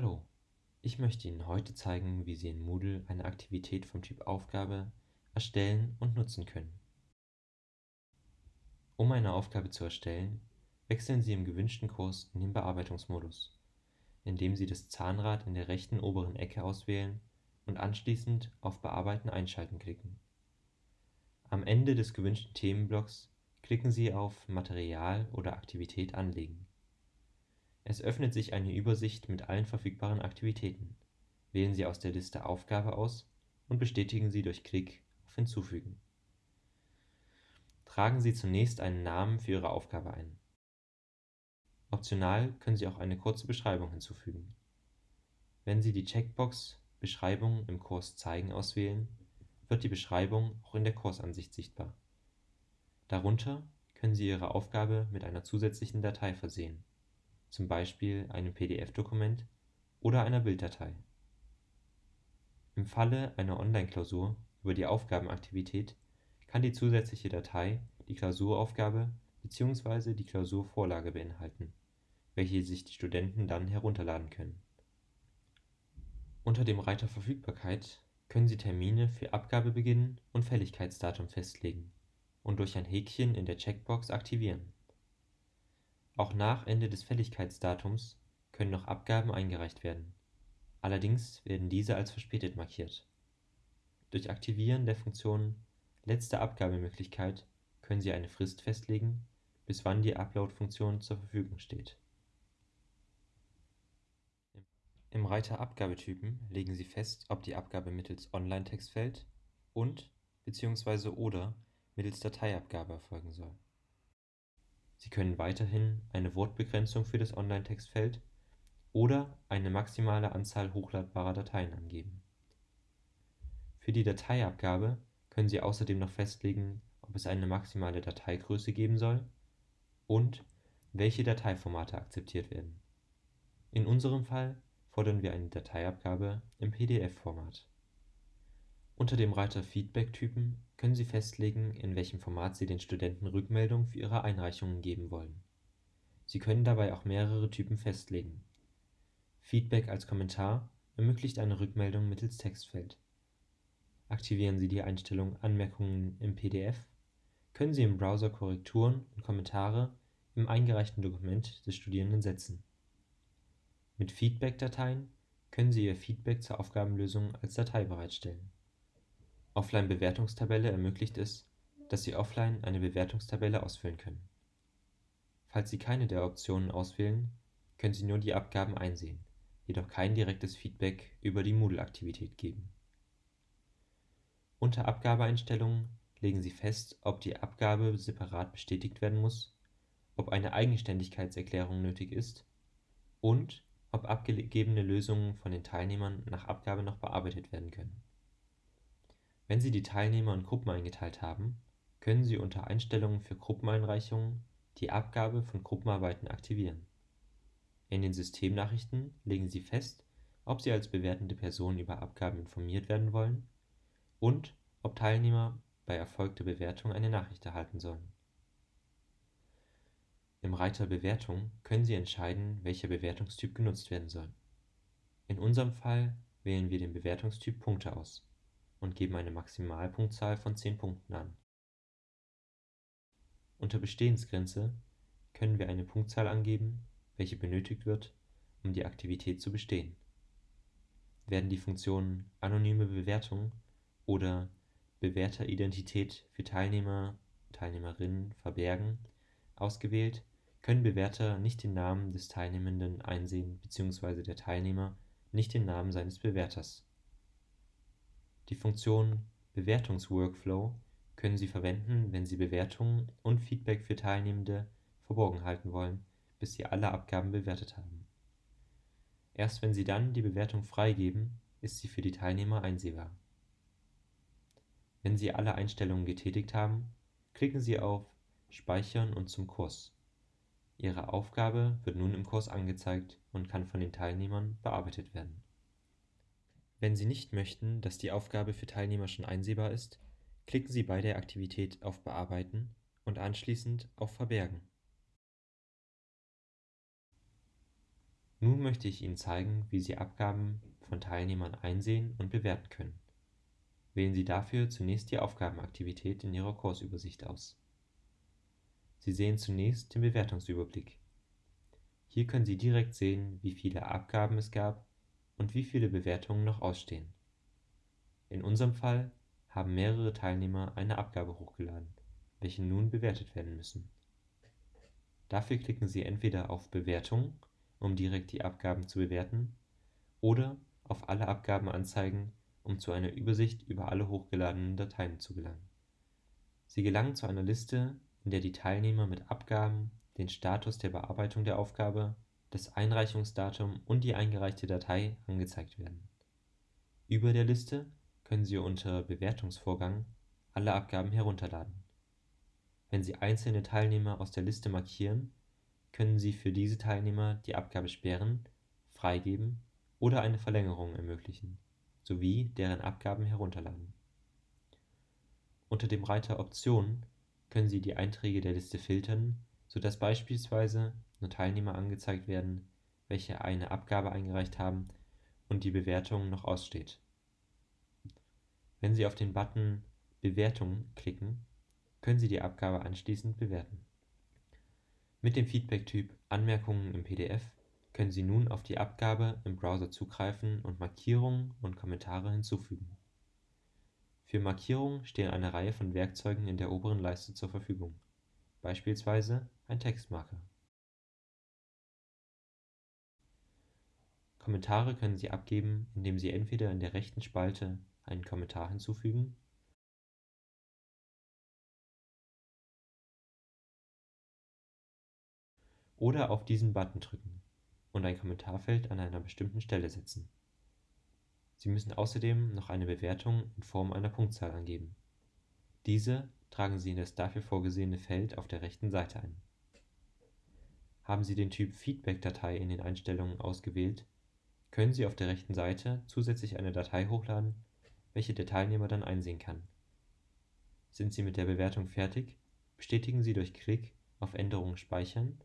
Hallo, ich möchte Ihnen heute zeigen, wie Sie in Moodle eine Aktivität vom Typ Aufgabe erstellen und nutzen können. Um eine Aufgabe zu erstellen, wechseln Sie im gewünschten Kurs in den Bearbeitungsmodus, indem Sie das Zahnrad in der rechten oberen Ecke auswählen und anschließend auf Bearbeiten einschalten klicken. Am Ende des gewünschten Themenblocks klicken Sie auf Material oder Aktivität anlegen. Es öffnet sich eine Übersicht mit allen verfügbaren Aktivitäten. Wählen Sie aus der Liste Aufgabe aus und bestätigen Sie durch Klick auf Hinzufügen. Tragen Sie zunächst einen Namen für Ihre Aufgabe ein. Optional können Sie auch eine kurze Beschreibung hinzufügen. Wenn Sie die Checkbox Beschreibung im Kurs zeigen auswählen, wird die Beschreibung auch in der Kursansicht sichtbar. Darunter können Sie Ihre Aufgabe mit einer zusätzlichen Datei versehen zum Beispiel einem PDF-Dokument oder einer Bilddatei. Im Falle einer Online-Klausur über die Aufgabenaktivität kann die zusätzliche Datei die Klausuraufgabe bzw. die Klausurvorlage beinhalten, welche sich die Studenten dann herunterladen können. Unter dem Reiter Verfügbarkeit können Sie Termine für Abgabebeginn und Fälligkeitsdatum festlegen und durch ein Häkchen in der Checkbox aktivieren auch nach Ende des Fälligkeitsdatums können noch Abgaben eingereicht werden, allerdings werden diese als verspätet markiert. Durch Aktivieren der Funktion Letzte Abgabemöglichkeit können Sie eine Frist festlegen, bis wann die Upload-Funktion zur Verfügung steht. Im Reiter Abgabetypen legen Sie fest, ob die Abgabe mittels Online-Textfeld und bzw. oder mittels Dateiabgabe erfolgen soll Sie können weiterhin eine Wortbegrenzung für das Online-Textfeld oder eine maximale Anzahl hochladbarer Dateien angeben. Für die Dateiabgabe können Sie außerdem noch festlegen, ob es eine maximale Dateigröße geben soll und welche Dateiformate akzeptiert werden. In unserem Fall fordern wir eine Dateiabgabe im PDF-Format. Unter dem Reiter Feedback-Typen können Sie festlegen, in welchem Format Sie den Studenten Rückmeldung für ihre Einreichungen geben wollen. Sie können dabei auch mehrere Typen festlegen. Feedback als Kommentar ermöglicht eine Rückmeldung mittels Textfeld. Aktivieren Sie die Einstellung Anmerkungen im PDF, können Sie im Browser Korrekturen und Kommentare im eingereichten Dokument des Studierenden setzen. Mit Feedback-Dateien können Sie Ihr Feedback zur Aufgabenlösung als Datei bereitstellen Offline-Bewertungstabelle ermöglicht es, dass Sie offline eine Bewertungstabelle ausfüllen können. Falls Sie keine der Optionen auswählen, können Sie nur die Abgaben einsehen, jedoch kein direktes Feedback über die Moodle-Aktivität geben. Unter Abgabeeinstellungen legen Sie fest, ob die Abgabe separat bestätigt werden muss, ob eine Eigenständigkeitserklärung nötig ist und ob abgegebene Lösungen von den Teilnehmern nach Abgabe noch bearbeitet werden können wenn Sie die Teilnehmer in Gruppen eingeteilt haben, können Sie unter Einstellungen für Gruppeneinreichungen die Abgabe von Gruppenarbeiten aktivieren. In den Systemnachrichten legen Sie fest, ob Sie als bewertende Person über Abgaben informiert werden wollen und ob Teilnehmer bei erfolgter Bewertung eine Nachricht erhalten sollen. Im Reiter Bewertung können Sie entscheiden, welcher Bewertungstyp genutzt werden soll. In unserem Fall wählen wir den Bewertungstyp Punkte aus und geben eine Maximalpunktzahl von 10 Punkten an. Unter Bestehensgrenze können wir eine Punktzahl angeben, welche benötigt wird, um die Aktivität zu bestehen. Werden die Funktionen Anonyme Bewertung oder Bewerteridentität für Teilnehmer Teilnehmerinnen verbergen ausgewählt, können Bewerter nicht den Namen des Teilnehmenden einsehen bzw. der Teilnehmer nicht den Namen seines Bewerters die Funktion Bewertungsworkflow können Sie verwenden, wenn Sie Bewertungen und Feedback für Teilnehmende verborgen halten wollen, bis Sie alle Abgaben bewertet haben. Erst wenn Sie dann die Bewertung freigeben, ist sie für die Teilnehmer einsehbar. Wenn Sie alle Einstellungen getätigt haben, klicken Sie auf Speichern und zum Kurs. Ihre Aufgabe wird nun im Kurs angezeigt und kann von den Teilnehmern bearbeitet werden wenn Sie nicht möchten, dass die Aufgabe für Teilnehmer schon einsehbar ist, klicken Sie bei der Aktivität auf Bearbeiten und anschließend auf Verbergen Nun möchte ich Ihnen zeigen, wie Sie Abgaben von Teilnehmern einsehen und bewerten können. Wählen Sie dafür zunächst die Aufgabenaktivität in Ihrer Kursübersicht aus. Sie sehen zunächst den Bewertungsüberblick. Hier können Sie direkt sehen, wie viele Abgaben es gab und wie viele Bewertungen noch ausstehen. In unserem Fall haben mehrere Teilnehmer eine Abgabe hochgeladen, welche nun bewertet werden müssen. Dafür klicken Sie entweder auf Bewertung, um direkt die Abgaben zu bewerten, oder auf Alle Abgaben anzeigen, um zu einer Übersicht über alle hochgeladenen Dateien zu gelangen. Sie gelangen zu einer Liste, in der die Teilnehmer mit Abgaben, den Status der Bearbeitung der Aufgabe, das Einreichungsdatum und die eingereichte Datei angezeigt werden. Über der Liste können Sie unter Bewertungsvorgang alle Abgaben herunterladen. Wenn Sie einzelne Teilnehmer aus der Liste markieren, können Sie für diese Teilnehmer die Abgabe sperren, freigeben oder eine Verlängerung ermöglichen, sowie deren Abgaben herunterladen. Unter dem Reiter Optionen können Sie die Einträge der Liste filtern, sodass beispielsweise nur Teilnehmer angezeigt werden, welche eine Abgabe eingereicht haben und die Bewertung noch aussteht. Wenn Sie auf den Button Bewertung klicken, können Sie die Abgabe anschließend bewerten. Mit dem Feedback-Typ Anmerkungen im PDF können Sie nun auf die Abgabe im Browser zugreifen und Markierungen und Kommentare hinzufügen. Für Markierungen stehen eine Reihe von Werkzeugen in der oberen Leiste zur Verfügung, beispielsweise ein Textmarker. Kommentare können Sie abgeben, indem Sie entweder in der rechten Spalte einen Kommentar hinzufügen oder auf diesen Button drücken und ein Kommentarfeld an einer bestimmten Stelle setzen. Sie müssen außerdem noch eine Bewertung in Form einer Punktzahl angeben. Diese tragen Sie in das dafür vorgesehene Feld auf der rechten Seite ein. Haben Sie den Typ Feedback-Datei in den Einstellungen ausgewählt, können Sie auf der rechten Seite zusätzlich eine Datei hochladen, welche der Teilnehmer dann einsehen kann. Sind Sie mit der Bewertung fertig, bestätigen Sie durch Klick auf Änderungen speichern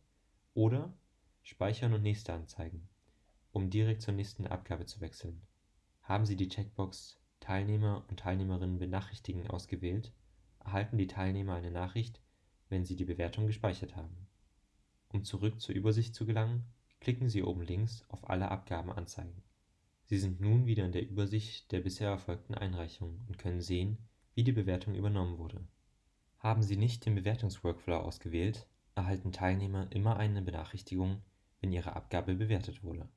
oder Speichern und Nächste anzeigen, um direkt zur nächsten Abgabe zu wechseln. Haben Sie die Checkbox Teilnehmer und Teilnehmerinnen benachrichtigen ausgewählt, erhalten die Teilnehmer eine Nachricht, wenn sie die Bewertung gespeichert haben. Um zurück zur Übersicht zu gelangen, klicken Sie oben links auf Alle Abgaben anzeigen. Sie sind nun wieder in der Übersicht der bisher erfolgten Einreichungen und können sehen, wie die Bewertung übernommen wurde. Haben Sie nicht den Bewertungsworkflow ausgewählt, erhalten Teilnehmer immer eine Benachrichtigung, wenn ihre Abgabe bewertet wurde